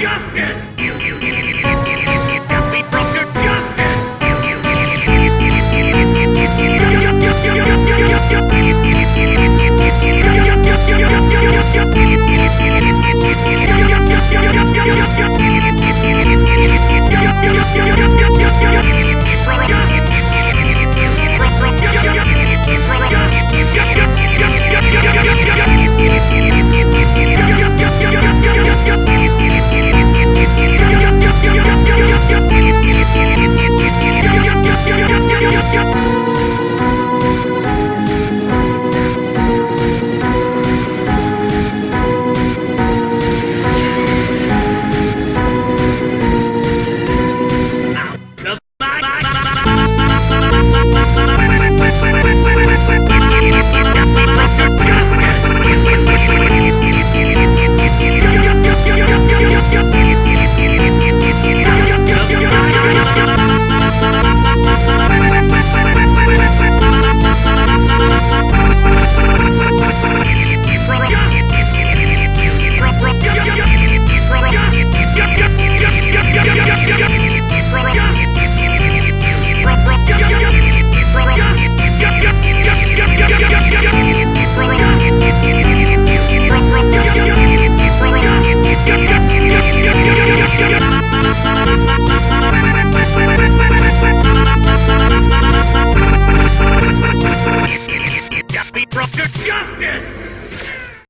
justice!